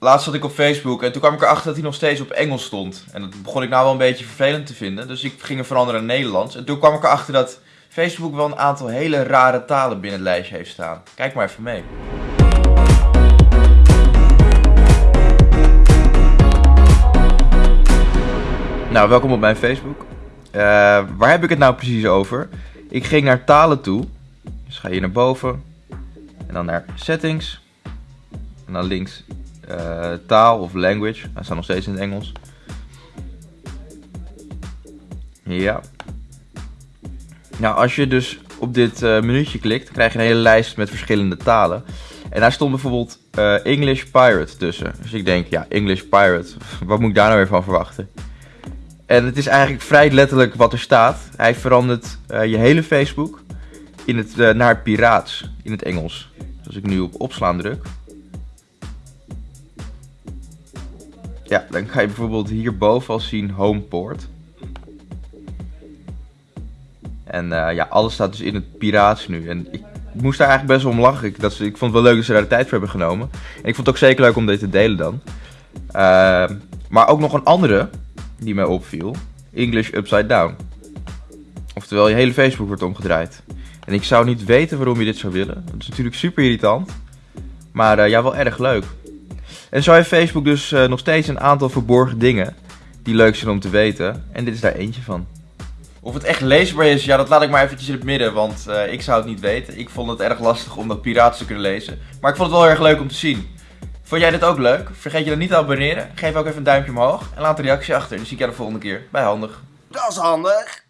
laatst zat ik op Facebook en toen kwam ik erachter dat hij nog steeds op Engels stond. En dat begon ik nou wel een beetje vervelend te vinden. Dus ik ging hem veranderen naar Nederlands. En toen kwam ik erachter dat Facebook wel een aantal hele rare talen binnen het lijstje heeft staan. Kijk maar even mee. Nou, welkom op mijn Facebook. Uh, waar heb ik het nou precies over? Ik ging naar talen toe. Dus ga je naar boven. En dan naar settings. En dan links uh, taal of language. Hij staat nog steeds in het Engels. Ja. Nou, als je dus op dit uh, menuutje klikt, krijg je een hele lijst met verschillende talen. En daar stond bijvoorbeeld uh, English Pirate tussen. Dus ik denk, ja, English Pirate, wat moet ik daar nou weer van verwachten? En het is eigenlijk vrij letterlijk wat er staat. Hij verandert je hele Facebook in het, naar piraats in het Engels. Dus als ik nu op opslaan druk. Ja, dan ga je bijvoorbeeld hierboven al zien Homeport. En uh, ja, alles staat dus in het piraats nu. En ik moest daar eigenlijk best wel om lachen. Ik, dat, ik vond het wel leuk dat ze daar de tijd voor hebben genomen. En ik vond het ook zeker leuk om dit te delen dan. maar ook nog een andere die mij opviel. English Upside Down. Oftewel, je hele Facebook wordt omgedraaid. En ik zou niet weten waarom je dit zou willen. Dat is natuurlijk super irritant. Maar uh, ja, wel erg leuk. En zo heeft Facebook dus uh, nog steeds een aantal verborgen dingen die leuk zijn om te weten. En dit is daar eentje van. Of het echt leesbaar is, ja, dat laat ik maar eventjes in het midden, want uh, ik zou het niet weten. Ik vond het erg lastig om dat piraten te kunnen lezen. Maar ik vond het wel erg leuk om te zien. Vond jij dit ook leuk? Vergeet je dan niet te abonneren. Geef ook even een duimpje omhoog en laat een reactie achter. En dan zie ik jou de volgende keer bij Handig. Dat is handig.